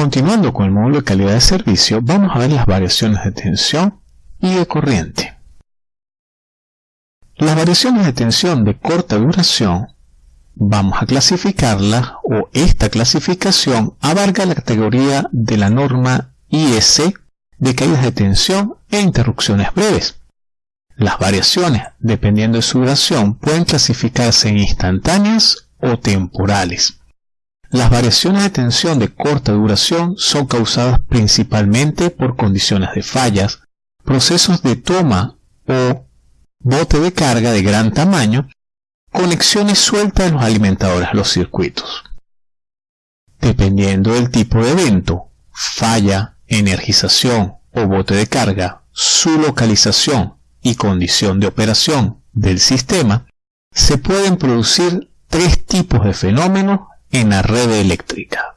Continuando con el módulo de calidad de servicio, vamos a ver las variaciones de tensión y de corriente. Las variaciones de tensión de corta duración vamos a clasificarlas o esta clasificación abarca la categoría de la norma IS de caídas de tensión e interrupciones breves. Las variaciones, dependiendo de su duración, pueden clasificarse en instantáneas o temporales. Las variaciones de tensión de corta duración son causadas principalmente por condiciones de fallas, procesos de toma o bote de carga de gran tamaño, conexiones sueltas en los alimentadores a los circuitos. Dependiendo del tipo de evento, falla, energización o bote de carga, su localización y condición de operación del sistema, se pueden producir tres tipos de fenómenos en la red eléctrica.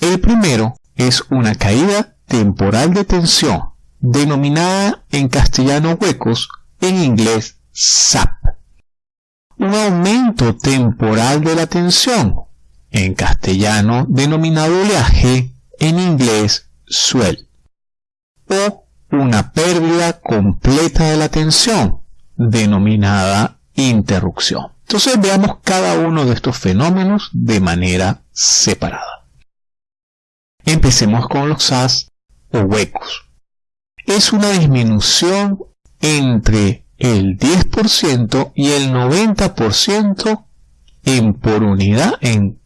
El primero es una caída temporal de tensión, denominada en castellano huecos, en inglés SAP. Un aumento temporal de la tensión, en castellano denominado oleaje, en inglés swell. O una pérdida completa de la tensión, denominada interrupción. Entonces veamos cada uno de estos fenómenos de manera separada. Empecemos con los SAS o huecos. Es una disminución entre el 10% y el 90% en por unidad. En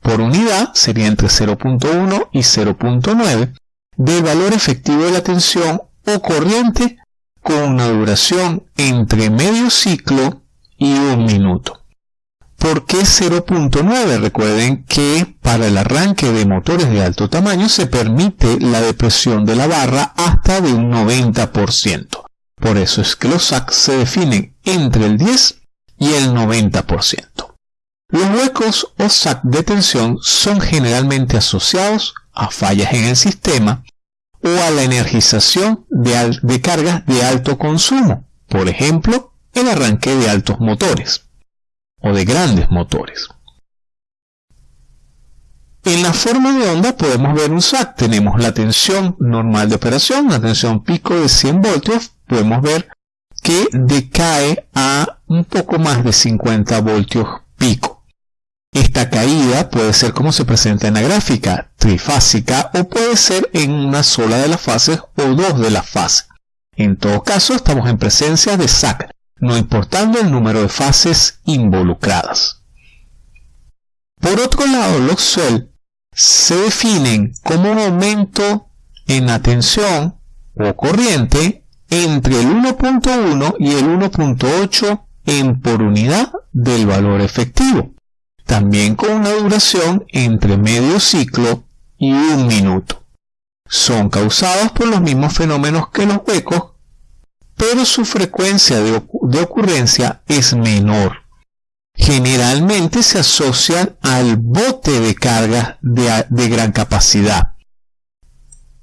por unidad sería entre 0.1 y 0.9 del valor efectivo de la tensión o corriente con una duración entre medio ciclo y un minuto. ¿Por qué 0.9? Recuerden que para el arranque de motores de alto tamaño se permite la depresión de la barra hasta de un 90%. Por eso es que los SAC se definen entre el 10 y el 90%. Los huecos o SAC de tensión son generalmente asociados a fallas en el sistema o a la energización de, de cargas de alto consumo, por ejemplo, el arranque de altos motores o de grandes motores. En la forma de onda podemos ver un SAC. Tenemos la tensión normal de operación, la tensión pico de 100 voltios. Podemos ver que decae a un poco más de 50 voltios pico. Esta caída puede ser como se presenta en la gráfica, trifásica o puede ser en una sola de las fases o dos de las fases. En todo caso, estamos en presencia de SAC, no importando el número de fases involucradas. Por otro lado, los SUEL se definen como un aumento en la tensión o corriente entre el 1.1 y el 1.8 en por unidad del valor efectivo, también con una duración entre medio ciclo y un minuto. Son causados por los mismos fenómenos que los huecos pero su frecuencia de, ocurrencia es menor. Generalmente se asocian al bote de carga de, gran capacidad.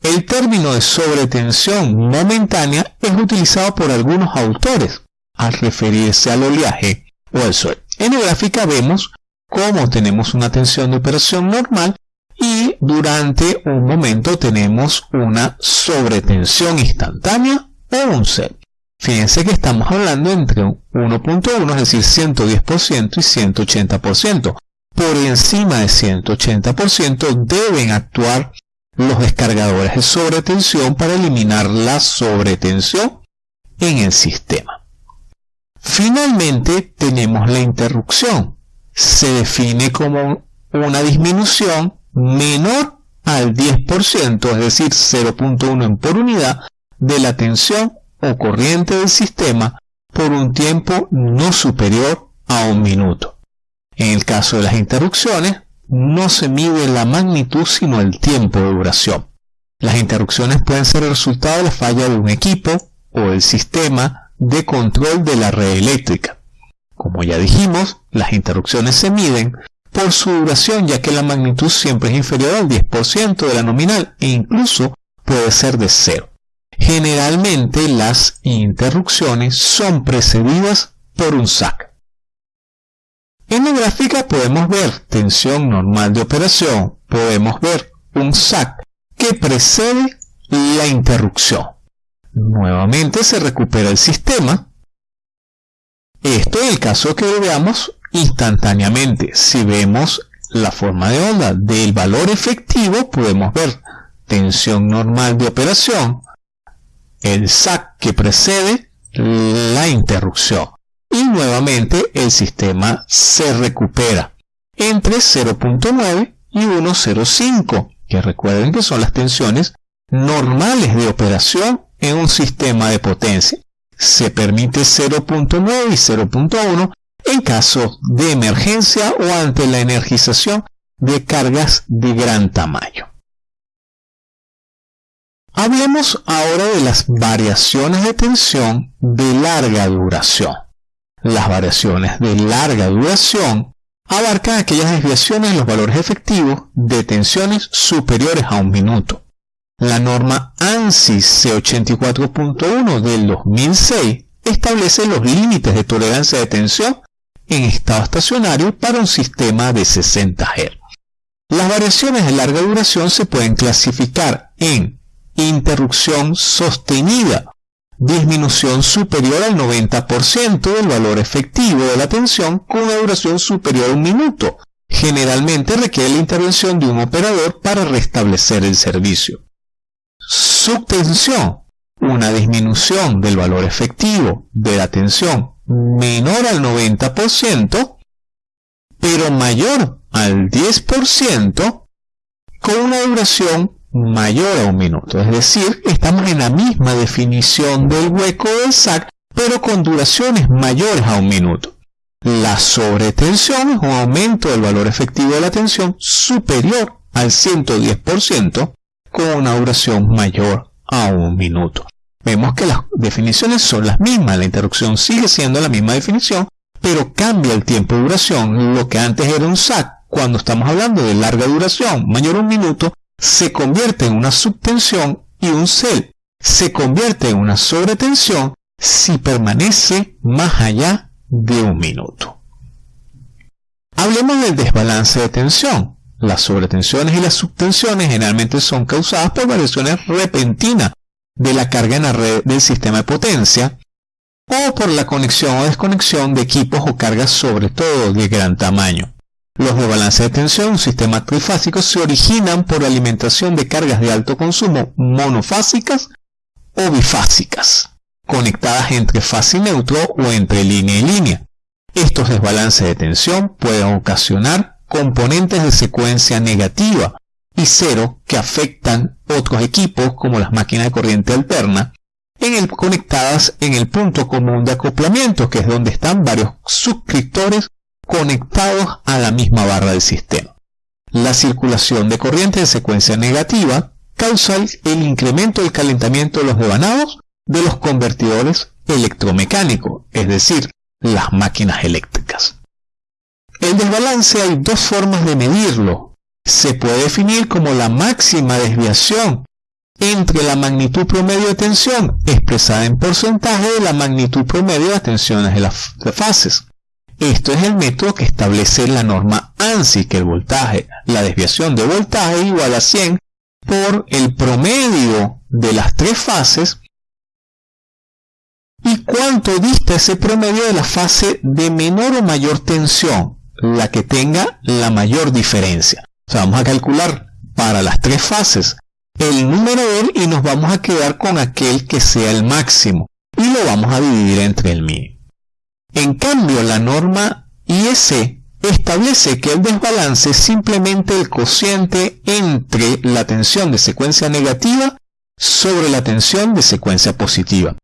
El término de sobretensión momentánea es utilizado por algunos autores al referirse al oleaje o al sol. En la gráfica vemos cómo tenemos una tensión de operación normal y durante un momento tenemos una sobretensión instantánea o un set. Fíjense que estamos hablando entre 1.1, es decir, 110% y 180%. Por encima de 180% deben actuar los descargadores de sobretensión para eliminar la sobretensión en el sistema. Finalmente tenemos la interrupción. Se define como una disminución menor al 10%, es decir, 0.1 en por unidad de la tensión o corriente del sistema por un tiempo no superior a un minuto. En el caso de las interrupciones, no se mide la magnitud sino el tiempo de duración. Las interrupciones pueden ser el resultado de la falla de un equipo o del sistema de control de la red eléctrica. Como ya dijimos, las interrupciones se miden por su duración ya que la magnitud siempre es inferior al 10% de la nominal e incluso puede ser de cero. Generalmente las interrupciones son precedidas por un SAC. En la gráfica podemos ver tensión normal de operación, podemos ver un SAC que precede la interrupción. Nuevamente se recupera el sistema. Esto en el caso que veamos instantáneamente. Si vemos la forma de onda del valor efectivo, podemos ver tensión normal de operación, el SAC que precede la interrupción. Y nuevamente el sistema se recupera entre 0.9 y 1.05, que recuerden que son las tensiones normales de operación en un sistema de potencia. Se permite 0.9 y 0.1 en caso de emergencia o ante la energización de cargas de gran tamaño. Hablemos ahora de las variaciones de tensión de larga duración. Las variaciones de larga duración abarcan aquellas desviaciones en los valores efectivos de tensiones superiores a un minuto. La norma ANSI C84.1 del 2006 establece los límites de tolerancia de tensión en estado estacionario para un sistema de 60 Hz. Las variaciones de larga duración se pueden clasificar en interrupción sostenida, disminución superior al 90% del valor efectivo de la tensión con una duración superior a un minuto. Generalmente requiere la intervención de un operador para restablecer el servicio. Subtensión, una disminución del valor efectivo de la tensión menor al 90%, pero mayor al 10% con una duración mayor a un minuto. Es decir, estamos en la misma definición del hueco del SAC, pero con duraciones mayores a un minuto. La sobretensión es un aumento del valor efectivo de la tensión superior al 110% con una duración mayor a un minuto. Vemos que las definiciones son las mismas, la interrupción sigue siendo la misma definición, pero cambia el tiempo de duración. Lo que antes era un SAC, cuando estamos hablando de larga duración, mayor a un minuto, se convierte en una subtensión y un CEL se convierte en una sobretensión si permanece más allá de un minuto. Hablemos del desbalance de tensión. Las sobretensiones y las subtensiones generalmente son causadas por variaciones repentinas de la carga en la red del sistema de potencia o por la conexión o desconexión de equipos o cargas sobre todo de gran tamaño. Los de balance de tensión, un sistema trifásico, se originan por alimentación de cargas de alto consumo monofásicas o bifásicas, conectadas entre fase y neutro o entre línea y línea. Estos desbalances de tensión pueden ocasionar componentes de secuencia negativa y cero que afectan otros equipos como las máquinas de corriente alterna en el, conectadas en el punto común de acoplamiento que es donde están varios suscriptores conectados a la misma barra del sistema. La circulación de corriente de secuencia negativa causa el incremento del calentamiento de los devanados de los convertidores electromecánicos, es decir, las máquinas eléctricas. El desbalance hay dos formas de medirlo. Se puede definir como la máxima desviación entre la magnitud promedio de tensión expresada en porcentaje de la magnitud promedio de las tensiones de las fases. Esto es el método que establece la norma ANSI, que el voltaje, la desviación de voltaje igual a 100 por el promedio de las tres fases y cuánto dista ese promedio de la fase de menor o mayor tensión, la que tenga la mayor diferencia. O sea, vamos a calcular para las tres fases el numerador y nos vamos a quedar con aquel que sea el máximo y lo vamos a dividir entre el mínimo. En cambio, la norma IEC establece que el desbalance es simplemente el cociente entre la tensión de secuencia negativa sobre la tensión de secuencia positiva.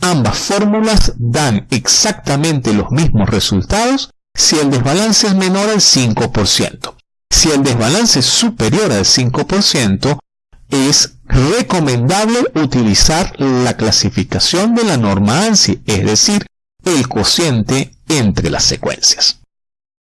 Ambas fórmulas dan exactamente los mismos resultados si el desbalance es menor al 5%. Si el desbalance es superior al 5%, es recomendable utilizar la clasificación de la norma ANSI, es decir, el cociente entre las secuencias.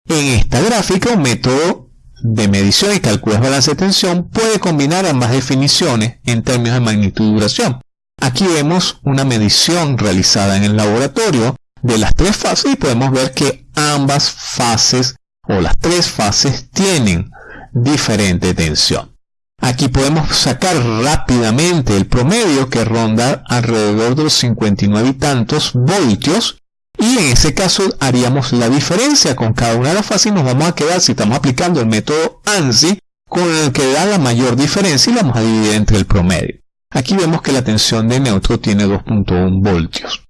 En esta gráfica, un método de medición y cálculo de balance de tensión puede combinar ambas definiciones en términos de magnitud y duración. Aquí vemos una medición realizada en el laboratorio de las tres fases y podemos ver que ambas fases o las tres fases tienen diferente tensión. Aquí podemos sacar rápidamente el promedio que ronda alrededor de los 59 y tantos voltios y en ese caso haríamos la diferencia con cada una de las fases y nos vamos a quedar, si estamos aplicando el método ANSI, con el que da la mayor diferencia y la vamos a dividir entre el promedio. Aquí vemos que la tensión de neutro tiene 2.1 voltios.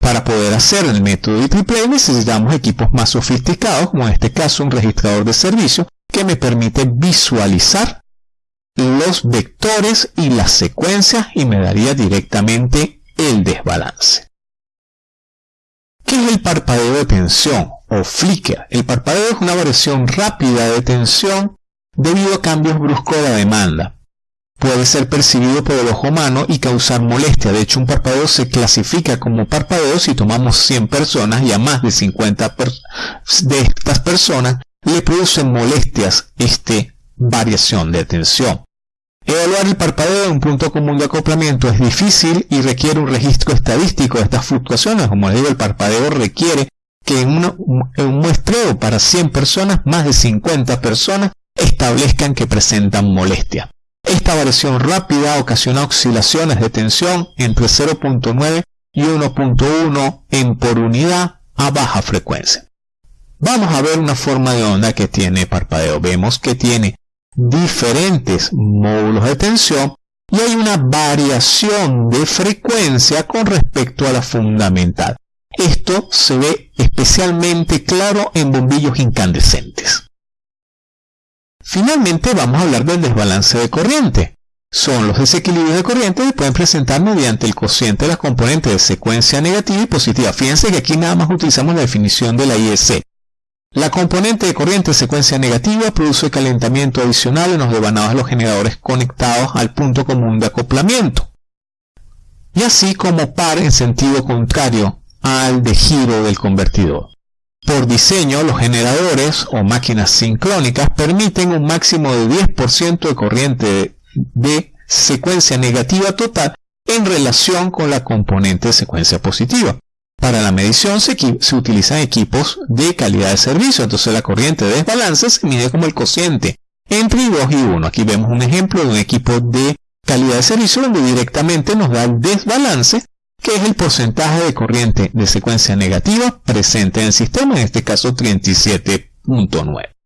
Para poder hacer el método de necesitamos equipos más sofisticados, como en este caso un registrador de servicio, que me permite visualizar los vectores y las secuencias y me daría directamente el desbalance. ¿Qué es el parpadeo de tensión o flicker? El parpadeo es una variación rápida de tensión debido a cambios bruscos de la demanda. Puede ser percibido por el ojo humano y causar molestia. De hecho, un parpadeo se clasifica como parpadeo si tomamos 100 personas y a más de 50 de estas personas le producen molestias esta variación de tensión. Evaluar el parpadeo en un punto común de acoplamiento es difícil y requiere un registro estadístico de estas fluctuaciones. Como les digo, el parpadeo requiere que en, un muestreo para 100 personas, más de 50 personas establezcan que presentan molestia. Esta variación rápida ocasiona oscilaciones de tensión entre 0.9 y 1.1 en por unidad a baja frecuencia. Vamos a ver una forma de onda que tiene parpadeo. Vemos que tiene diferentes módulos de tensión y hay una variación de frecuencia con respecto a la fundamental. Esto se ve especialmente claro en bombillos incandescentes. Finalmente vamos a hablar del desbalance de corriente. Son los desequilibrios de corriente que pueden presentar mediante el cociente de las componentes de secuencia negativa y positiva. Fíjense que aquí nada más utilizamos la definición de la IEC. La componente de corriente secuencia negativa produce calentamiento adicional en los devanados de los generadores conectados al punto común de acoplamiento. Y así como par en sentido contrario al de giro del convertidor. Por diseño, los generadores o máquinas sincrónicas permiten un máximo de 10% de corriente de secuencia negativa total en relación con la componente de secuencia positiva. Para la medición se, utilizan equipos de calidad de servicio, entonces la corriente de desbalance se mide como el cociente entre 2 y 1. Aquí vemos un ejemplo de un equipo de calidad de servicio donde directamente nos da el desbalance, que es el porcentaje de corriente de secuencia negativa presente en el sistema, en este caso 37.9.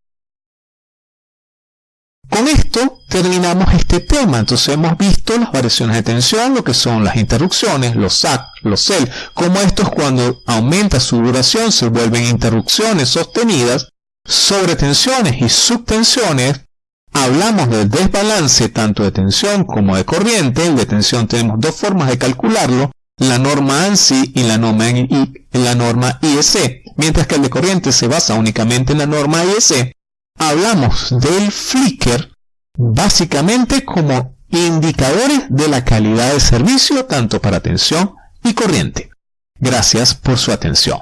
terminamos este tema. Entonces hemos visto las variaciones de tensión, lo que son las interrupciones, los SAC, los CEL, como estos cuando aumenta su duración se vuelven interrupciones sostenidas, sobre tensiones y subtensiones. Hablamos del desbalance tanto de tensión como de corriente. De tensión tenemos dos formas de calcularlo, la norma ANSI y la norma, y la norma IEC, mientras que el de corriente se basa únicamente en la norma IEC hablamos del flicker básicamente como indicadores de la calidad del servicio tanto para atención y corriente. Gracias por su atención.